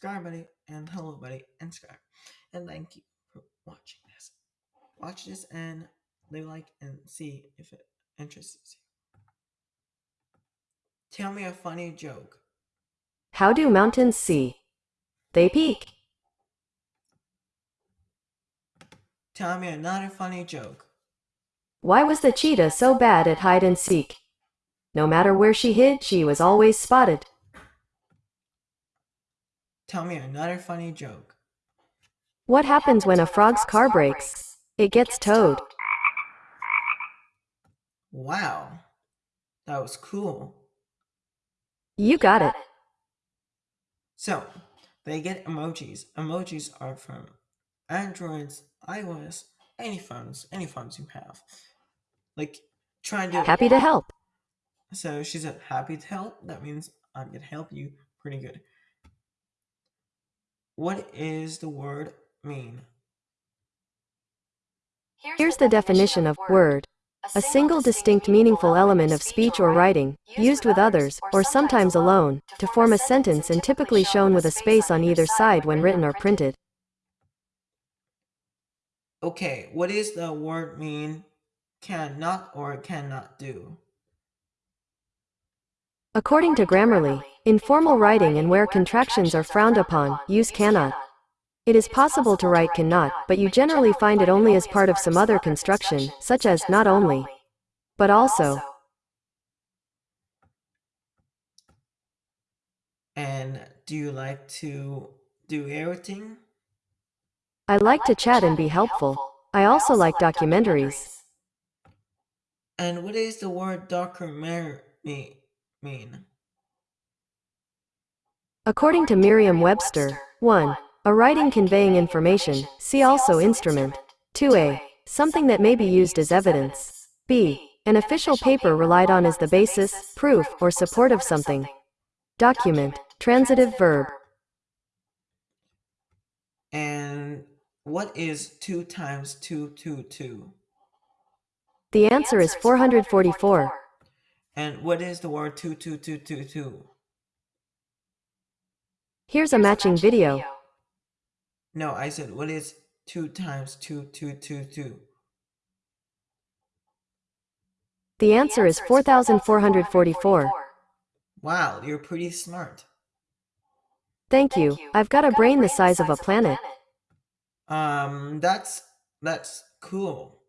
Sky Buddy, and Hello Buddy, and Sky. And thank you for watching this. Watch this and leave a like and see if it interests you. Tell me a funny joke. How do mountains see? They peak. Tell me another funny joke. Why was the cheetah so bad at hide and seek? No matter where she hid, she was always spotted. Tell me another funny joke. What happens when a frog's car breaks? It gets towed. Wow, that was cool. You got it. So, they get emojis. Emojis are from Androids, iOS, any phones, any phones you have. Like, trying to. Happy to help. So she said, happy to help. That means I'm going to help you pretty good. What is the word mean? Here's the definition of word. A single distinct meaningful element of speech or writing, used with others, or sometimes alone, to form a sentence and typically shown with a space on either side when written or printed. Okay, what is the word mean cannot or cannot do? According to Grammarly, in formal writing and where contractions are frowned upon, use cannot. It is possible to write cannot, but you generally find it only as part of some other construction, such as not only, but also. And do you like to do everything? I like to chat and be helpful. I also like documentaries. And what is the word documentary mean? According to Merriam-Webster, 1. A writing conveying information, see also instrument. 2a. Something that may be used as evidence. b. An official paper relied on as the basis, proof, or support of something. Document, transitive verb. And what is 2 times 2, 2, 2? The answer is 444. And what is the word 2, 2, 2, 2, 2? Here's a matching video. No, I said what is 2 times 2, 2, 2, 2? The answer is 4,444. Wow, you're pretty smart. Thank you. I've got a brain the size of a planet. Um, that's that's cool.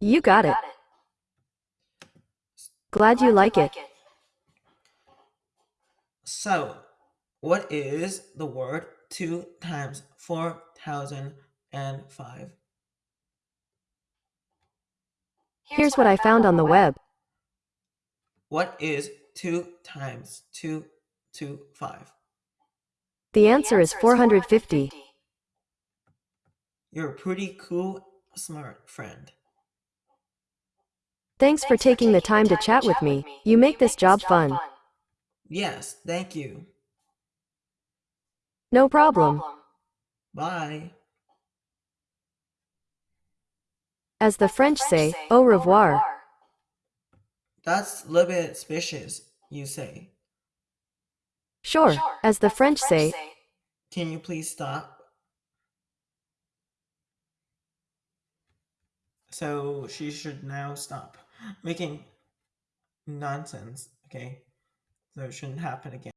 You got it. Glad you like it. So, what is the word 2 times 4005? Here's what I found on the web. What is 2 times 2, 2, 5? The answer is 450. You're a pretty cool, smart friend. Thanks for taking the time to chat with me. You make this job fun. Yes, thank you. No problem. Bye. As the French say, au revoir. That's a little bit suspicious, you say. Sure, as the French say, Can you please stop? So she should now stop making nonsense, okay? So it shouldn't happen again.